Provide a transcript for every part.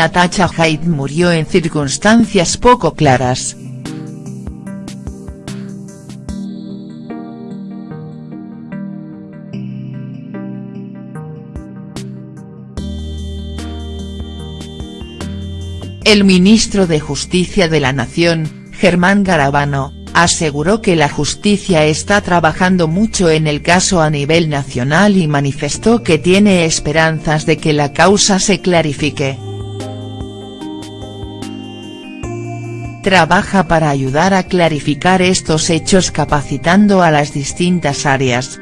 Natasha Haidt murió en circunstancias poco claras. El ministro de Justicia de la Nación, Germán Garabano, aseguró que la justicia está trabajando mucho en el caso a nivel nacional y manifestó que tiene esperanzas de que la causa se clarifique. Trabaja para ayudar a clarificar estos hechos capacitando a las distintas áreas.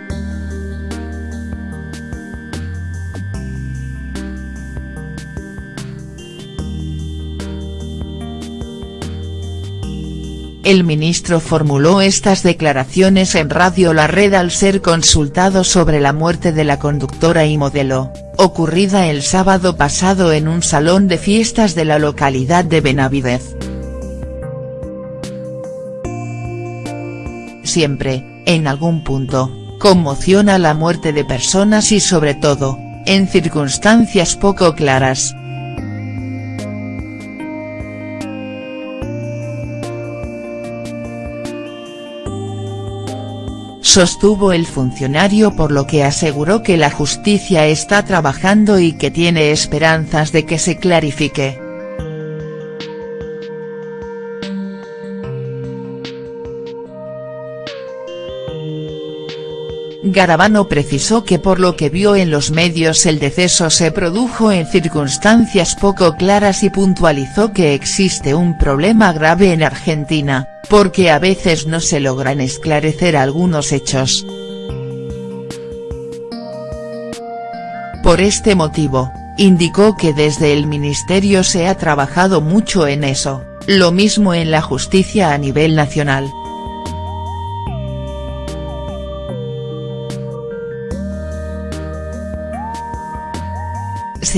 El ministro formuló estas declaraciones en Radio La Red al ser consultado sobre la muerte de la conductora y modelo, ocurrida el sábado pasado en un salón de fiestas de la localidad de Benavidez. Siempre, en algún punto, conmociona la muerte de personas y sobre todo, en circunstancias poco claras. sostuvo el funcionario por lo que aseguró que la justicia está trabajando y que tiene esperanzas de que se clarifique. Garabano precisó que por lo que vio en los medios el deceso se produjo en circunstancias poco claras y puntualizó que existe un problema grave en Argentina, porque a veces no se logran esclarecer algunos hechos. Por este motivo, indicó que desde el ministerio se ha trabajado mucho en eso, lo mismo en la justicia a nivel nacional.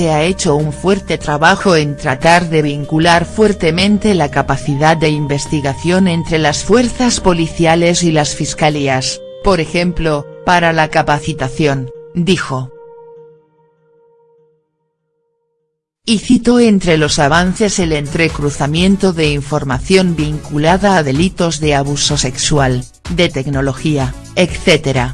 Se ha hecho un fuerte trabajo en tratar de vincular fuertemente la capacidad de investigación entre las fuerzas policiales y las fiscalías, por ejemplo, para la capacitación, dijo. Y citó entre los avances el entrecruzamiento de información vinculada a delitos de abuso sexual, de tecnología, etc.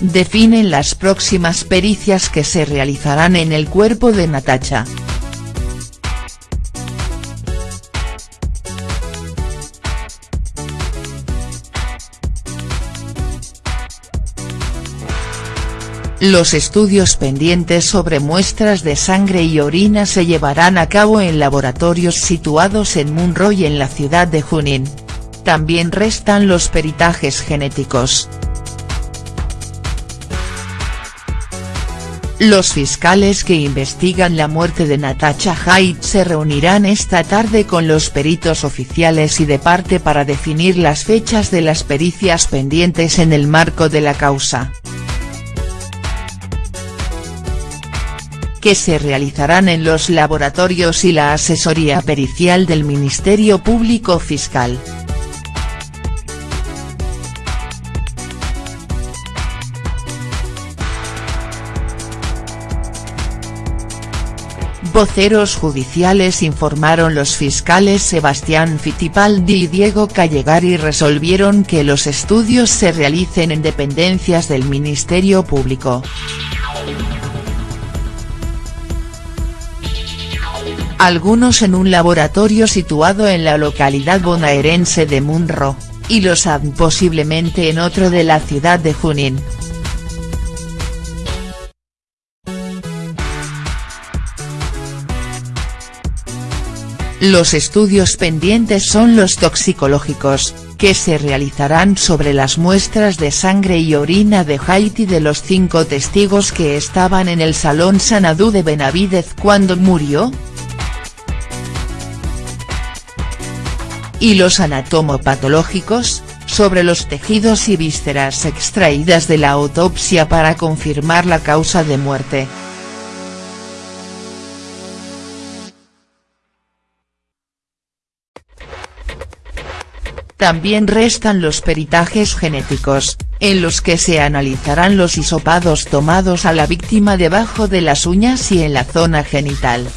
definen las próximas pericias que se realizarán en el cuerpo de Natacha. Los estudios pendientes sobre muestras de sangre y orina se llevarán a cabo en laboratorios situados en Munro y en la ciudad de Junín. También restan los peritajes genéticos. Los fiscales que investigan la muerte de Natasha Haidt se reunirán esta tarde con los peritos oficiales y de parte para definir las fechas de las pericias pendientes en el marco de la causa. que se realizarán en los laboratorios y la asesoría pericial del Ministerio Público Fiscal. Voceros judiciales informaron los fiscales Sebastián Fittipaldi y Diego Callegari resolvieron que los estudios se realicen en dependencias del Ministerio Público. Algunos en un laboratorio situado en la localidad bonaerense de Munro, y los han posiblemente en otro de la ciudad de Junín. Los estudios pendientes son los toxicológicos, que se realizarán sobre las muestras de sangre y orina de Haiti de los cinco testigos que estaban en el Salón Sanadú de Benavidez cuando murió. Y los anatomopatológicos, sobre los tejidos y vísceras extraídas de la autopsia para confirmar la causa de muerte. También restan los peritajes genéticos, en los que se analizarán los hisopados tomados a la víctima debajo de las uñas y en la zona genital.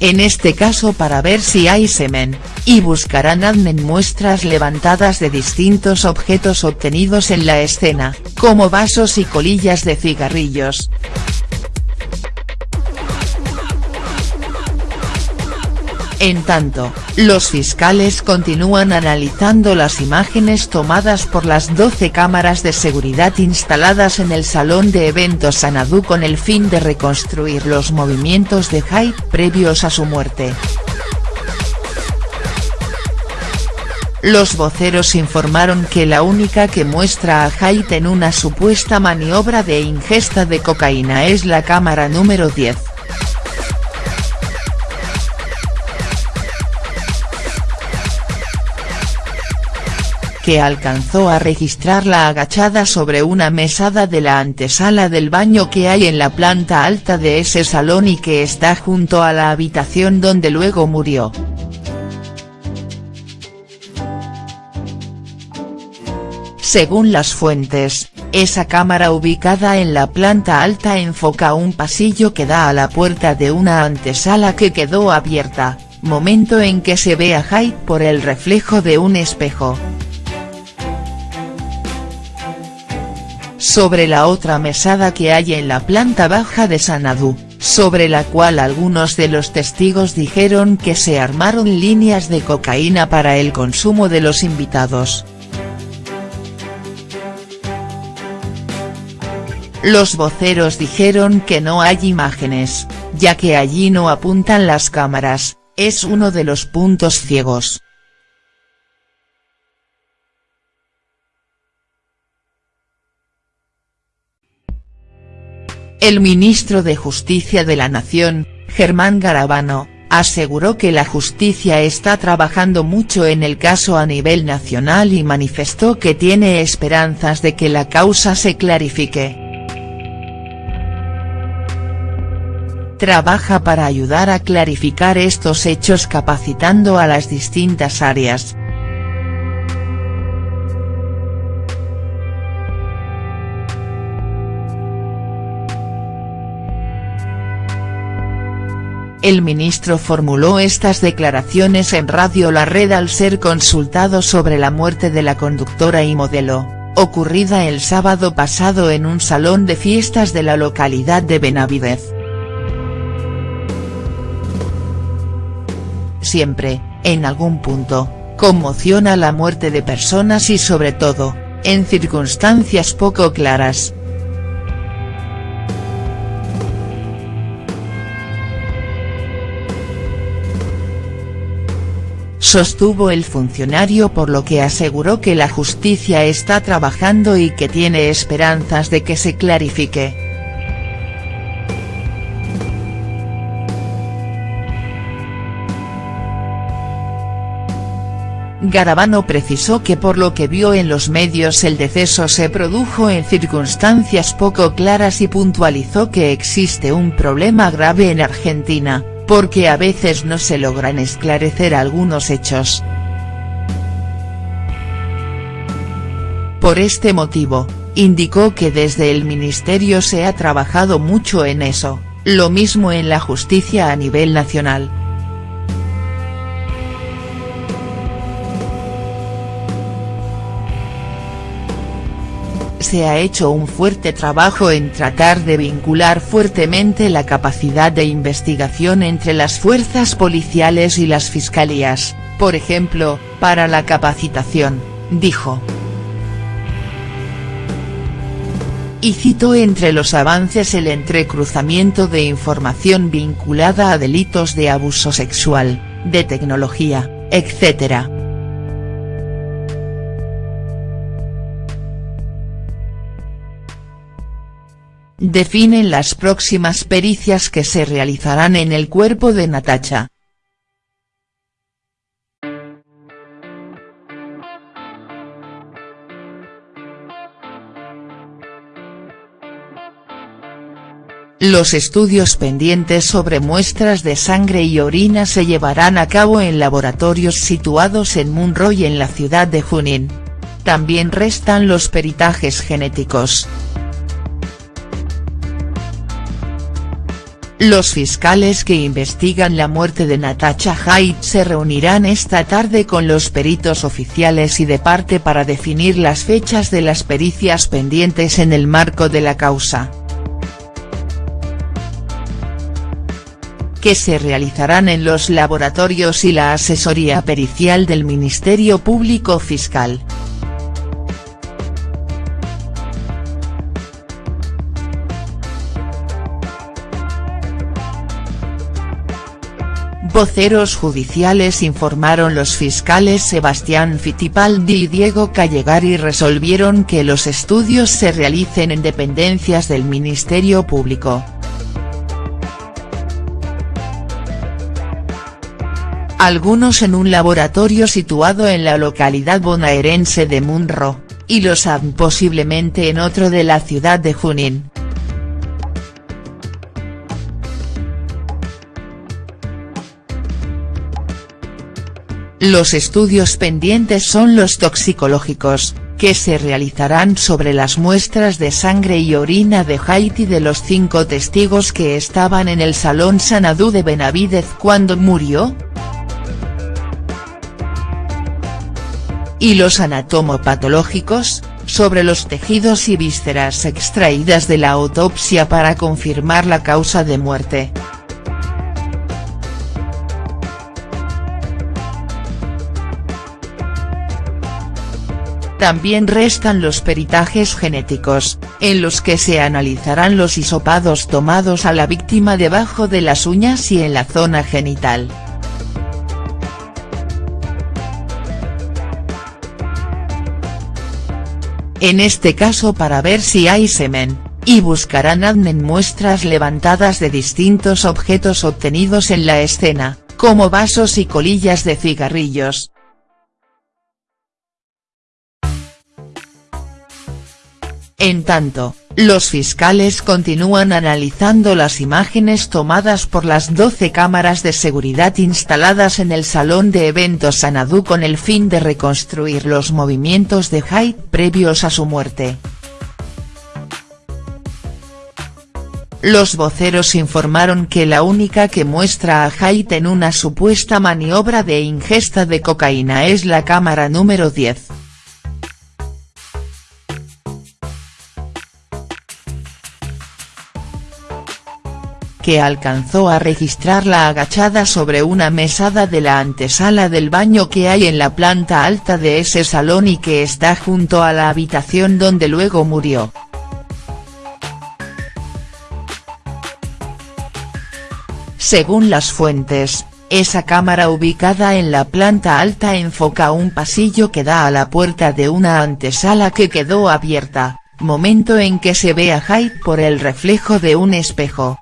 En este caso para ver si hay semen, y buscarán adnen muestras levantadas de distintos objetos obtenidos en la escena, como vasos y colillas de cigarrillos. En tanto, los fiscales continúan analizando las imágenes tomadas por las 12 cámaras de seguridad instaladas en el salón de eventos Sanadú con el fin de reconstruir los movimientos de Hyde previos a su muerte. Los voceros informaron que la única que muestra a Haidt en una supuesta maniobra de ingesta de cocaína es la cámara número 10. Que alcanzó a registrarla agachada sobre una mesada de la antesala del baño que hay en la planta alta de ese salón y que está junto a la habitación donde luego murió. Según las fuentes, esa cámara ubicada en la planta alta enfoca un pasillo que da a la puerta de una antesala que quedó abierta, momento en que se ve a Hyde por el reflejo de un espejo. Sobre la otra mesada que hay en la planta baja de Sanadú, sobre la cual algunos de los testigos dijeron que se armaron líneas de cocaína para el consumo de los invitados. Los voceros dijeron que no hay imágenes, ya que allí no apuntan las cámaras, es uno de los puntos ciegos. El ministro de Justicia de la Nación, Germán Garabano, aseguró que la justicia está trabajando mucho en el caso a nivel nacional y manifestó que tiene esperanzas de que la causa se clarifique. Trabaja para ayudar a clarificar estos hechos capacitando a las distintas áreas, El ministro formuló estas declaraciones en Radio La Red al ser consultado sobre la muerte de la conductora y modelo, ocurrida el sábado pasado en un salón de fiestas de la localidad de Benavidez. Siempre, en algún punto, conmociona la muerte de personas y sobre todo, en circunstancias poco claras, sostuvo el funcionario por lo que aseguró que la justicia está trabajando y que tiene esperanzas de que se clarifique. Garabano precisó que por lo que vio en los medios el deceso se produjo en circunstancias poco claras y puntualizó que existe un problema grave en Argentina porque a veces no se logran esclarecer algunos hechos. Por este motivo, indicó que desde el ministerio se ha trabajado mucho en eso, lo mismo en la justicia a nivel nacional. Se ha hecho un fuerte trabajo en tratar de vincular fuertemente la capacidad de investigación entre las fuerzas policiales y las fiscalías, por ejemplo, para la capacitación, dijo. Y citó entre los avances el entrecruzamiento de información vinculada a delitos de abuso sexual, de tecnología, etc. definen las próximas pericias que se realizarán en el cuerpo de Natacha. Los estudios pendientes sobre muestras de sangre y orina se llevarán a cabo en laboratorios situados en Munro y en la ciudad de Junín. También restan los peritajes genéticos. Los fiscales que investigan la muerte de Natasha Haidt se reunirán esta tarde con los peritos oficiales y de parte para definir las fechas de las pericias pendientes en el marco de la causa. que se realizarán en los laboratorios y la asesoría pericial del Ministerio Público Fiscal. Voceros judiciales informaron los fiscales Sebastián Fittipaldi y Diego Callegari resolvieron que los estudios se realicen en dependencias del Ministerio Público. Algunos en un laboratorio situado en la localidad bonaerense de Munro, y los han posiblemente en otro de la ciudad de Junín. Los estudios pendientes son los toxicológicos, que se realizarán sobre las muestras de sangre y orina de Haiti de los cinco testigos que estaban en el Salón Sanadú de Benavidez cuando murió. Y los anatomopatológicos, sobre los tejidos y vísceras extraídas de la autopsia para confirmar la causa de muerte. También restan los peritajes genéticos, en los que se analizarán los hisopados tomados a la víctima debajo de las uñas y en la zona genital. En este caso para ver si hay semen, y buscarán en muestras levantadas de distintos objetos obtenidos en la escena, como vasos y colillas de cigarrillos, En tanto, los fiscales continúan analizando las imágenes tomadas por las 12 cámaras de seguridad instaladas en el salón de eventos Sanadú con el fin de reconstruir los movimientos de Haidt previos a su muerte. Los voceros informaron que la única que muestra a Haidt en una supuesta maniobra de ingesta de cocaína es la cámara número 10. Que alcanzó a registrarla agachada sobre una mesada de la antesala del baño que hay en la planta alta de ese salón y que está junto a la habitación donde luego murió. Según las fuentes, esa cámara ubicada en la planta alta enfoca un pasillo que da a la puerta de una antesala que quedó abierta, momento en que se ve a Hyde por el reflejo de un espejo.